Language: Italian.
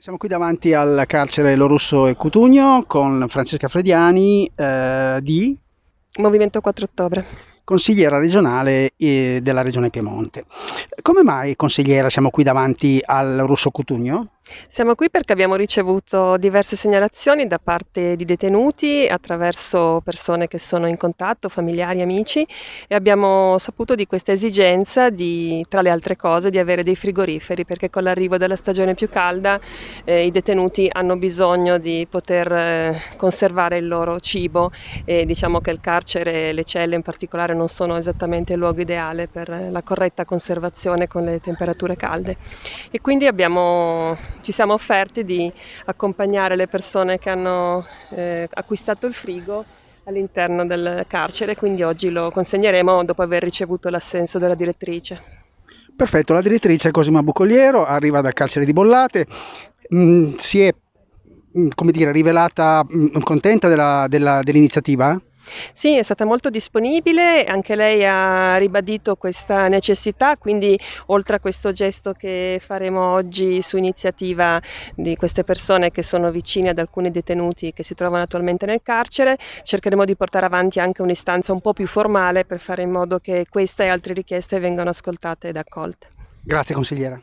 Siamo qui davanti al carcere Lorusso e Cutugno con Francesca Frediani eh, di Movimento 4 Ottobre. consigliera regionale eh, della regione Piemonte. Come mai consigliera siamo qui davanti al Russo Cutugno? Siamo qui perché abbiamo ricevuto diverse segnalazioni da parte di detenuti attraverso persone che sono in contatto, familiari, amici e abbiamo saputo di questa esigenza di, tra le altre cose, di avere dei frigoriferi perché con l'arrivo della stagione più calda eh, i detenuti hanno bisogno di poter eh, conservare il loro cibo e diciamo che il carcere e le celle in particolare non sono esattamente il luogo ideale per la corretta conservazione con le temperature calde. E quindi abbiamo ci siamo offerti di accompagnare le persone che hanno eh, acquistato il frigo all'interno del carcere, quindi oggi lo consegneremo dopo aver ricevuto l'assenso della direttrice. Perfetto, la direttrice Cosima Bucoliero arriva dal carcere di Bollate, mh, mm, si è mm, come dire, rivelata mh, mm, contenta della, della, dell'iniziativa? Sì, è stata molto disponibile, anche lei ha ribadito questa necessità, quindi oltre a questo gesto che faremo oggi su iniziativa di queste persone che sono vicine ad alcuni detenuti che si trovano attualmente nel carcere, cercheremo di portare avanti anche un'istanza un po' più formale per fare in modo che queste e altre richieste vengano ascoltate ed accolte. Grazie consigliera.